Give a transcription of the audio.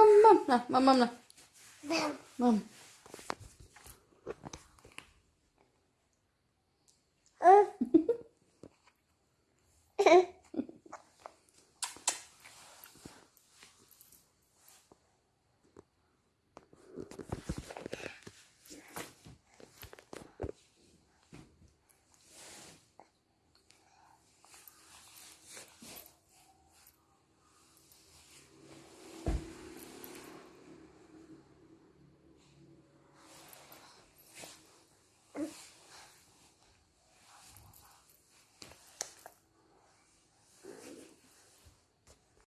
Mum, mum, no, mum, mum, no. Mum. Mum.